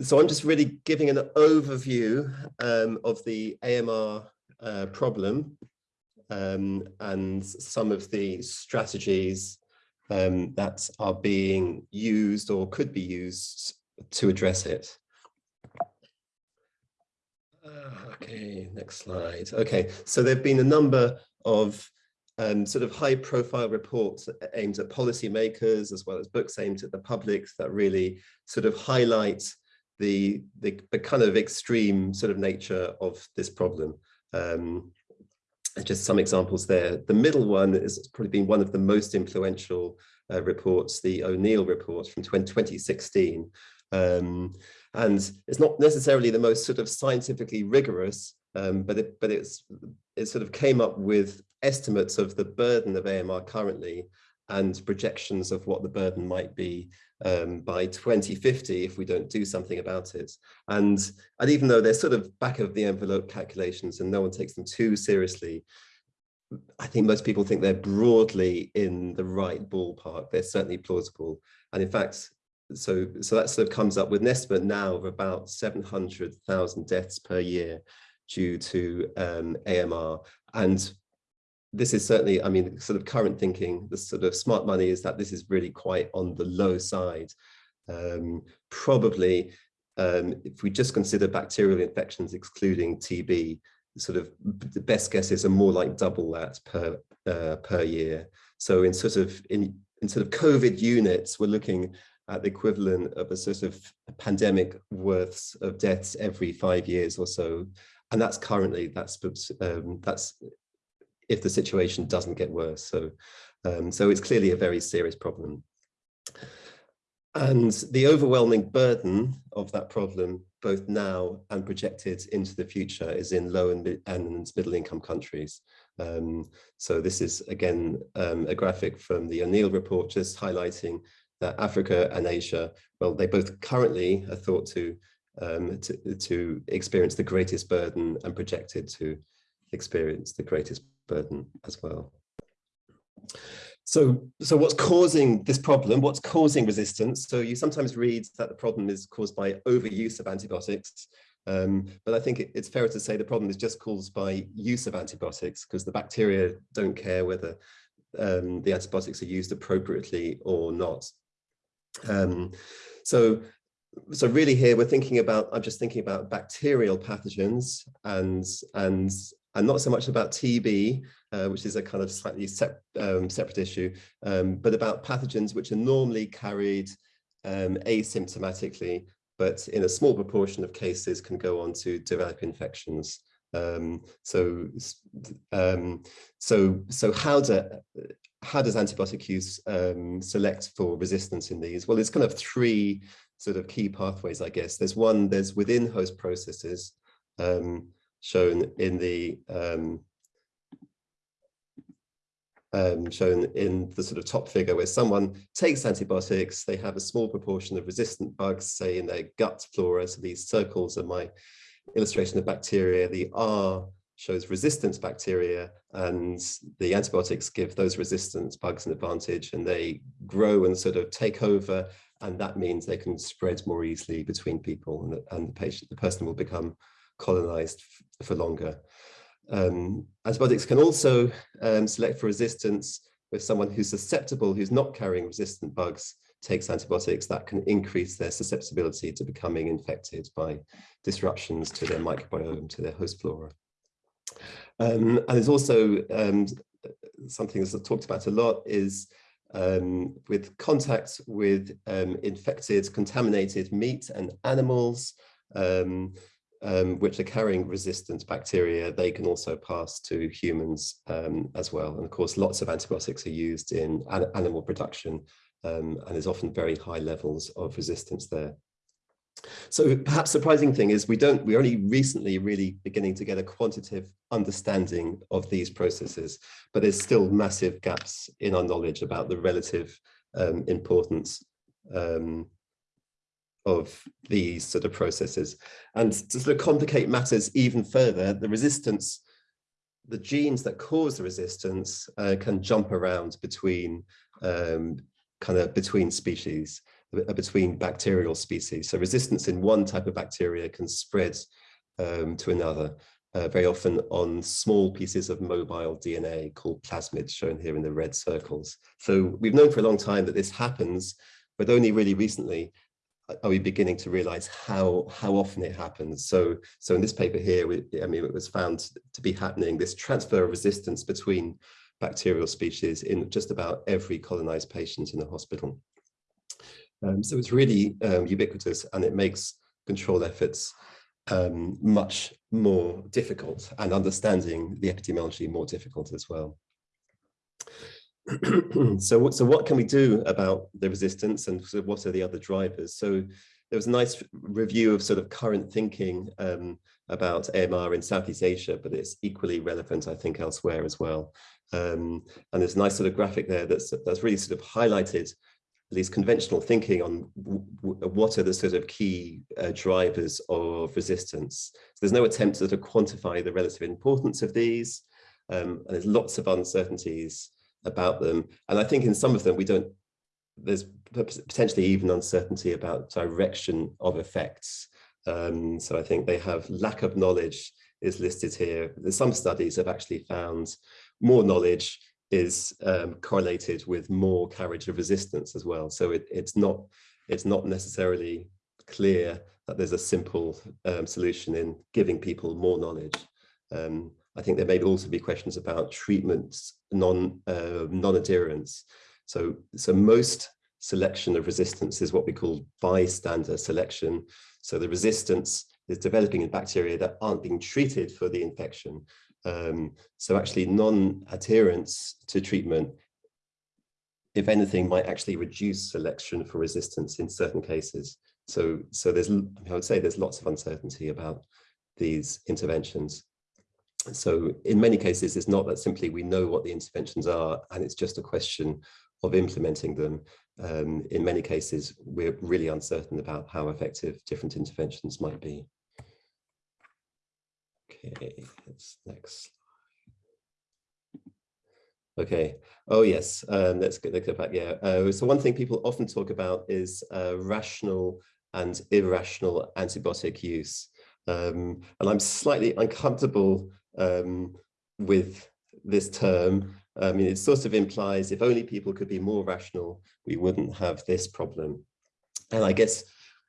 so I'm just really giving an overview um, of the AMR uh, problem um, and some of the strategies um, that are being used or could be used to address it. Uh, okay, next slide. Okay, so there have been a number of um, sort of high profile reports aimed at policymakers as well as books aimed at the public that really sort of highlight the, the, the kind of extreme sort of nature of this problem. Um, just some examples there. The middle one is probably been one of the most influential uh, reports, the O'Neill report from 2016. Um, and it's not necessarily the most sort of scientifically rigorous, um, but it, but it's it sort of came up with estimates of the burden of AMR currently and projections of what the burden might be um, by 2050 if we don't do something about it. And, and even though they're sort of back of the envelope calculations and no one takes them too seriously, I think most people think they're broadly in the right ballpark. They're certainly plausible. And in fact, so, so that sort of comes up with an estimate now of about 700,000 deaths per year due to um, AMR. And this is certainly, I mean, sort of current thinking, the sort of smart money is that this is really quite on the low side. Um, probably, um, if we just consider bacterial infections excluding TB, sort of the best guesses are more like double that per uh, per year. So in sort of in in sort of COVID units, we're looking at the equivalent of a sort of pandemic worths of deaths every five years or so. And that's currently, that's, um, that's if the situation doesn't get worse. So, um, so it's clearly a very serious problem. And the overwhelming burden of that problem, both now and projected into the future, is in low and, and middle income countries. Um, so this is, again, um, a graphic from the O'Neill report, just highlighting that Africa and Asia, well, they both currently are thought to, um, to, to experience the greatest burden and projected to experience the greatest burden as well. So, so what's causing this problem? What's causing resistance? So you sometimes read that the problem is caused by overuse of antibiotics, um, but I think it, it's fair to say the problem is just caused by use of antibiotics because the bacteria don't care whether um, the antibiotics are used appropriately or not. Um, so, so really here we're thinking about, I'm just thinking about bacterial pathogens and, and, and not so much about TB, uh, which is a kind of slightly sep um, separate issue, um, but about pathogens which are normally carried um, asymptomatically, but in a small proportion of cases can go on to develop infections. Um, so, um, so, so how do how does antibiotic use um, select for resistance in these? Well, it's kind of three sort of key pathways, I guess. There's one, there's within host processes um, shown in the um, um, shown in the sort of top figure where someone takes antibiotics, they have a small proportion of resistant bugs, say in their gut flora. So these circles are my illustration of bacteria. The R shows resistance bacteria and the antibiotics give those resistance bugs an advantage and they grow and sort of take over and that means they can spread more easily between people and, and the patient the person will become colonized for longer. Um, antibiotics can also um, select for resistance with someone who's susceptible who's not carrying resistant bugs takes antibiotics that can increase their susceptibility to becoming infected by disruptions to their microbiome to their host flora. Um, and there's also um, something that's talked about a lot is um, with contact with um, infected, contaminated meat and animals, um, um, which are carrying resistant bacteria, they can also pass to humans as well. And of course, lots of antibiotics are used in an animal production and there's often very high levels of resistance there. So perhaps surprising thing is we don't, we're only recently really beginning to get a quantitative understanding of these processes, but there's still massive gaps in our knowledge about the relative um, importance um, of these sort of processes. And to sort of complicate matters even further, the resistance, the genes that cause the resistance uh, can jump around between um, kind of between species. between bacterial species. So resistance in one type of bacteria can spread um, to another, uh, very often on small pieces of mobile DNA called plasmids, shown here in the red circles. So we've known for a long time that this happens, but only really recently are we beginning to realize how how often it happens? So so in this paper here we, i mean it was found to be happening this transfer of resistance between bacterial species in just about every colonized patient in the hospital. Um, so it's really um, ubiquitous and it makes control efforts um, much more difficult and understanding the epidemiology more difficult as well so, so what can we do about the resistance and sort of what are the other drivers? So there was a nice review of sort of current thinking um, about AMR in Southeast Asia, but it's equally relevant, I think, elsewhere as well. Um, and there's a nice sort of graphic there that's, that's really sort of highlighted at least conventional thinking on what are the sort of key uh, drivers of resistance. So there's no attempt to, sort of quantify the relative importance of these, um, and there's lots of uncertainties about them. And I think in some of them, we don't, there's potentially even uncertainty about direction of effects. Um, so I think they have lack of knowledge is listed here. Some studies have actually found more knowledge is um, correlated with more carriage of resistance as well. So it, it's not it's not necessarily clear that there's a simple um, solution in giving people more knowledge. Um, I think there may also be questions about treatments, non, uh, non-adherence. So, so most selection of resistance is what we call bystander selection. So the resistance is developing in bacteria that aren't being treated for the infection. Um, so actually non-adherence to treatment, if anything, might actually reduce selection for resistance in certain cases. So, so there's, I would say there's lots of uncertainty about these interventions so in many cases, it's not that simply we know what the interventions are and it's just a question of implementing them. Um, in many cases, we're really uncertain about how effective different interventions might be. Okay, let's next. Okay. Oh yes. Um, let's get, let's get back. Yeah. Uh, so one thing people often talk about is uh, rational and irrational antibiotic use. Um, and I'm slightly uncomfortable um, with this term. I mean, it sort of implies if only people could be more rational, we wouldn't have this problem. And I guess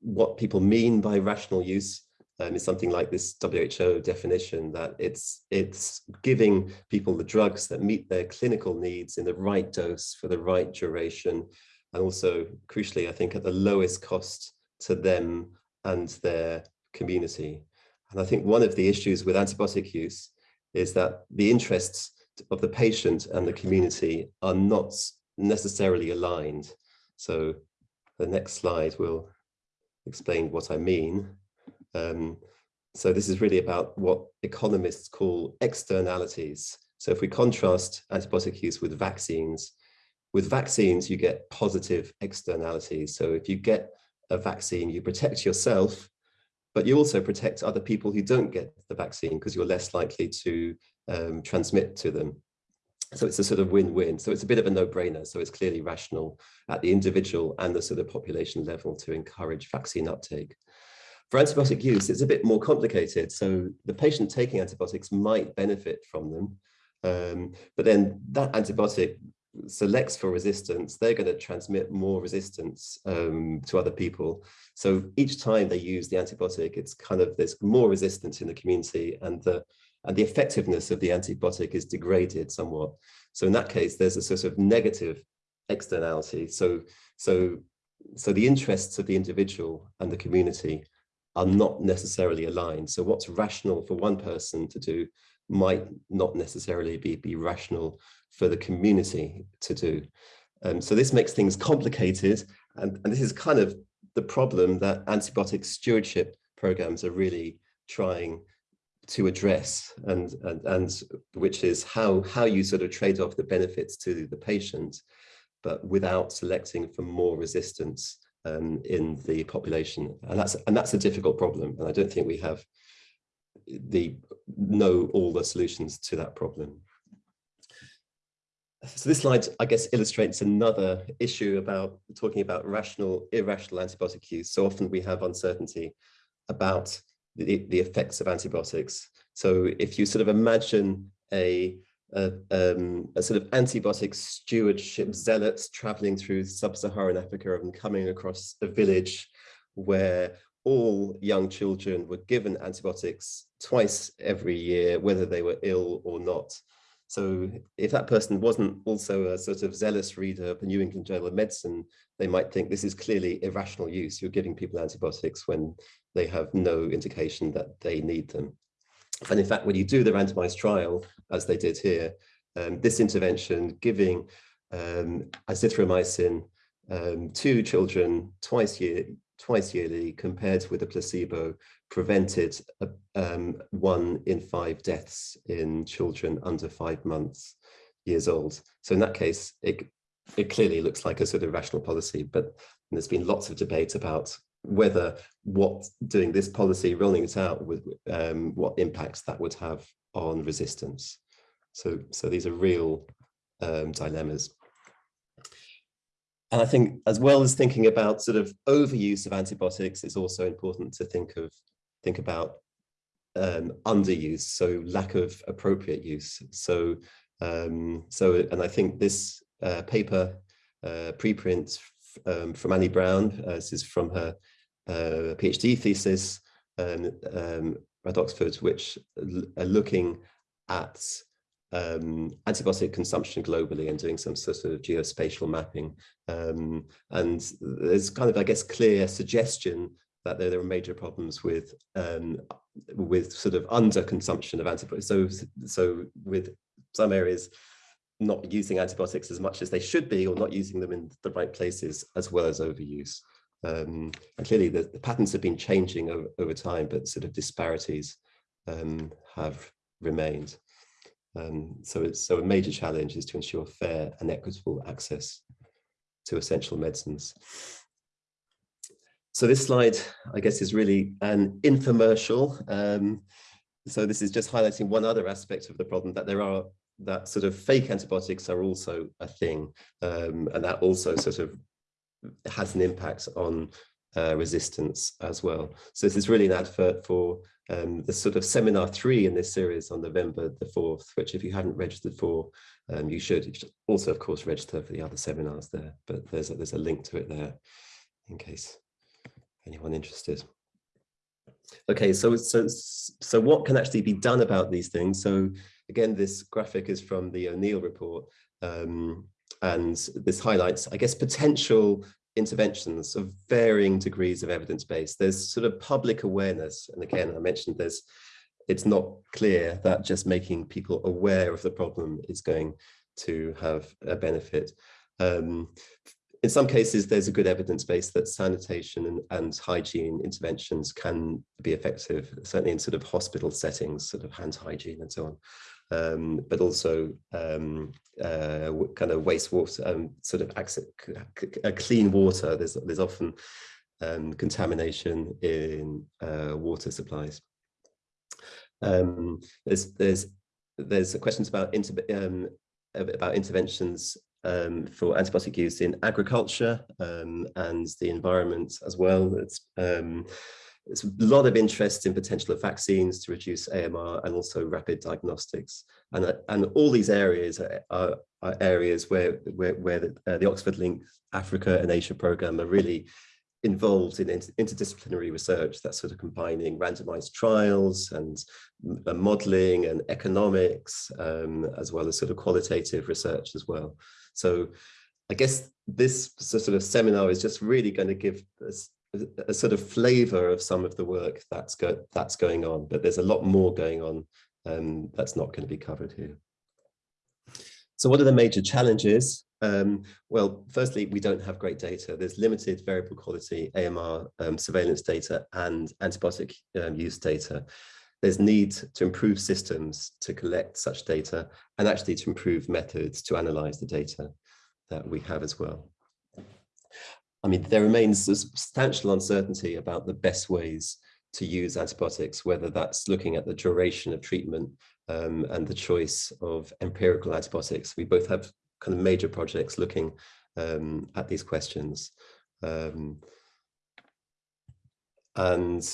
what people mean by rational use um, is something like this WHO definition that it's it's giving people the drugs that meet their clinical needs in the right dose for the right duration and also crucially I think at the lowest cost to them and their community. And I think one of the issues with antibiotic use is that the interests of the patient and the community are not necessarily aligned. So the next slide will explain what I mean. Um, so this is really about what economists call externalities. So if we contrast antibiotic use with vaccines, with vaccines, you get positive externalities. So if you get a vaccine, you protect yourself but you also protect other people who don't get the vaccine because you're less likely to um, transmit to them. So it's a sort of win-win. So it's a bit of a no-brainer. So it's clearly rational at the individual and the sort of population level to encourage vaccine uptake. For antibiotic use, it's a bit more complicated. So the patient taking antibiotics might benefit from them, um, but then that antibiotic selects for resistance, they're going to transmit more resistance um, to other people. So each time they use the antibiotic, it's kind of there's more resistance in the community and the and the effectiveness of the antibiotic is degraded somewhat. So in that case, there's a sort of negative externality. So so so the interests of the individual and the community are not necessarily aligned. So what's rational for one person to do might not necessarily be, be rational for the community to do. Um, so this makes things complicated. And, and this is kind of the problem that antibiotic stewardship programs are really trying to address and, and, and which is how, how you sort of trade off the benefits to the patient, but without selecting for more resistance um, in the population. And that's, and that's a difficult problem. And I don't think we have the know all the solutions to that problem. so this slide, I guess, illustrates another issue about talking about rational, irrational antibiotic use. So often we have uncertainty about the, the effects of antibiotics. So if you sort of imagine a, a, um, a sort of antibiotic stewardship zealots traveling through sub-Saharan Africa and coming across a village where all young children were given antibiotics twice every year, whether they were ill or not. So if that person wasn't also a sort of zealous reader of the New England Journal of Medicine, they might think this is clearly irrational use. You're giving people antibiotics when they have no indication that they need them. And in fact, when you do the randomized trial, as they did here, um, this intervention giving um, azithromycin um, to children twice year, twice yearly compared with a placebo prevented a, um, one in five deaths in children under five months years old. So in that case, it, it clearly looks like a sort of rational policy, but there's been lots of debate about whether what doing this policy, rolling it out, with um, what impacts that would have on resistance. So, so these are real um, dilemmas. And I think as well as thinking about sort of overuse of antibiotics, it's also important to think of think about um, underuse, so lack of appropriate use. So, um, so and I think this uh, paper uh, preprint um, from Annie Browne, uh, this is from her uh, PhD thesis um, um, at Oxford, which are looking at um, antibiotic consumption globally and doing some sort of geospatial mapping. And there's kind of, I guess, clear suggestion that there, there are major problems with um, with sort of under consumption of antibiotics. So, so with some areas not using antibiotics as much as they should be or not using them in the right places as well as overuse. Um, and clearly the, the, patterns have been changing over, over time, but sort of disparities um, have remained. Um, so it's so a major challenge is to ensure fair and equitable access to essential medicines. So this slide, I guess, is really an infomercial. Um, so this is just highlighting one other aspect of the problem that there are that sort of fake antibiotics are also a thing, um, and that also sort of has an impact on uh, resistance as well. So this is really an advert for um, the sort of seminar three in this series on November the 4th, which if you haven't registered for, um, you should. You should also, of course, register for the other seminars there, but there's a, there's a link to it there in case anyone interested. Okay, so, so, so what can actually be done about these things? So again, this graphic is from the O'Neill report, um, and this highlights, I guess, potential interventions of varying degrees of evidence base. There's sort of public awareness, and again, I mentioned this, it's not clear that just making people aware of the problem is going to have a benefit. Um, in some cases, there's a good evidence base that sanitation and, and, hygiene interventions can be effective, certainly in sort of hospital settings, sort of hand hygiene and so on. Um, but also um, uh, kind of wastewater, um, sort of access, clean water. There's there's often um, contamination in uh, water supplies. Um, there's there's there's questions about inter um, about interventions um, for antibiotic use in agriculture um, and the environment as well. It's, um, there's a lot of interest in potential of vaccines to reduce AMR and also rapid diagnostics. And, uh, and all these areas are, are, are areas where, where, where the, uh, the, Oxford Link Africa and Asia program are really involved in inter interdisciplinary research that's sort of combining randomized trials and uh, modeling and economics, um, as well as sort of qualitative research as well. So I guess this sort of seminar is just really going to give us a, sort of flavor of some of the work that's go that's going on, but there's a lot more going on um, that's not going to be covered here. So what are the major challenges? Um, well, firstly, we don't have great data. There's limited variable quality AMR um, surveillance data and antibiotic um, use data there's need to improve systems to collect such data and actually to improve methods to analyze the data that we have as well. I mean, there remains substantial uncertainty about the best ways to use antibiotics, whether that's looking at the duration of treatment um, and the choice of empirical antibiotics. We both have kind of major projects looking um, at these questions. Um, and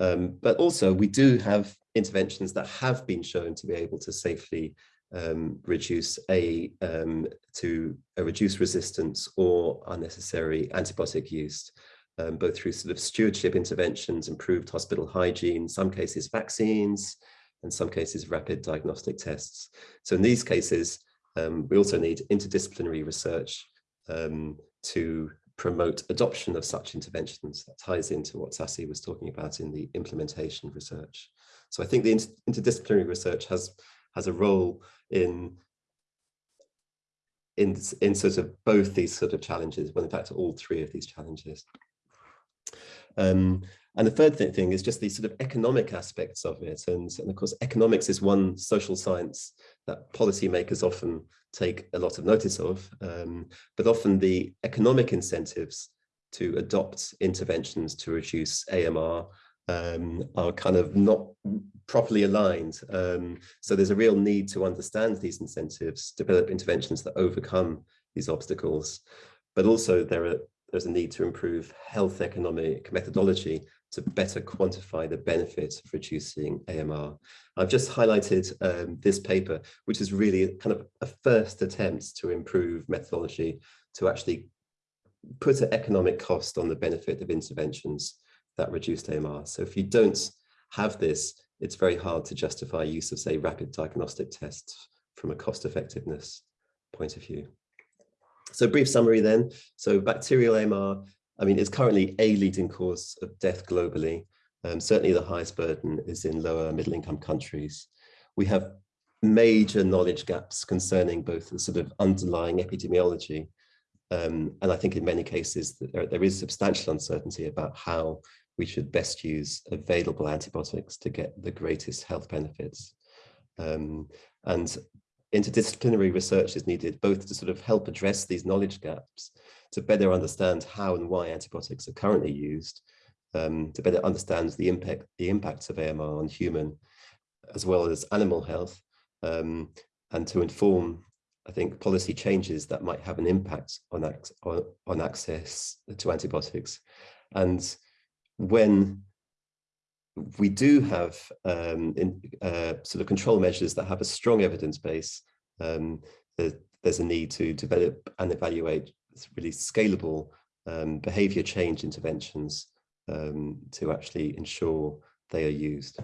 um, but also we do have interventions that have been shown to be able to safely um, reduce a um, to a reduce resistance or unnecessary antibiotic use, um, both through sort of stewardship interventions, improved hospital hygiene, some cases vaccines, and some cases rapid diagnostic tests. So in these cases, um, we also need interdisciplinary research um, to promote adoption of such interventions. That ties into what Sasi was talking about in the implementation research. So I think the inter interdisciplinary research has has a role in in in sort of both these sort of challenges, well, in fact, all three of these challenges. Um, and the third th thing is just these sort of economic aspects of it. And, and of course, economics is one social science that policymakers often take a lot of notice of, um, but often the economic incentives to adopt interventions to reduce AMR um, are kind of not properly aligned. Um, so there's a real need to understand these incentives, develop interventions that overcome these obstacles, but also there are, there's a need to improve health economic methodology to better quantify the benefit of reducing AMR. I've just highlighted um, this paper, which is really kind of a first attempt to improve methodology to actually put an economic cost on the benefit of interventions that reduced AMR. So if you don't have this, it's very hard to justify use of, say, rapid diagnostic tests from a cost effectiveness point of view. So brief summary then. So bacterial AMR I mean, it's currently a leading cause of death globally. Um, certainly the highest burden is in lower middle income countries. We have major knowledge gaps concerning both the sort of underlying epidemiology um, and I think in many cases there, there is substantial uncertainty about how we should best use available antibiotics to get the greatest health benefits. Um, and interdisciplinary research is needed both to sort of help address these knowledge gaps to better understand how and why antibiotics are currently used, um, to better understand the impact the impacts of AMR on human as well as animal health, um, and to inform, I think, policy changes that might have an impact on, on, on access to antibiotics. And when we do have um, in, uh, sort of control measures that have a strong evidence base, um, there's a need to develop and evaluate really scalable um, behavior change interventions um, to actually ensure they are used.